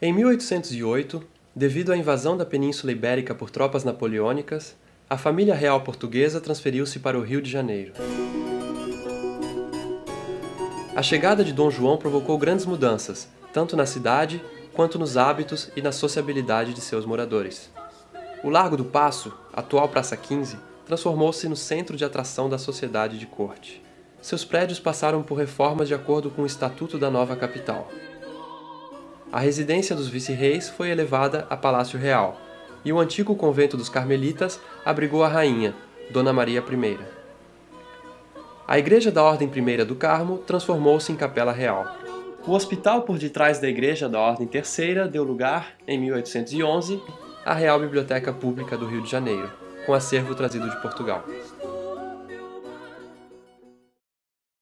Em 1808, devido à invasão da Península Ibérica por tropas napoleônicas, a família real portuguesa transferiu-se para o Rio de Janeiro. A chegada de Dom João provocou grandes mudanças, tanto na cidade quanto nos hábitos e na sociabilidade de seus moradores. O Largo do Paço, atual Praça 15, transformou-se no centro de atração da sociedade de corte. Seus prédios passaram por reformas de acordo com o Estatuto da nova capital. A residência dos vice-reis foi elevada a Palácio Real, e o antigo convento dos Carmelitas abrigou a rainha, Dona Maria I. A Igreja da Ordem I do Carmo transformou-se em Capela Real. O hospital por detrás da Igreja da Ordem Terceira deu lugar, em 1811, à Real Biblioteca Pública do Rio de Janeiro, com acervo trazido de Portugal.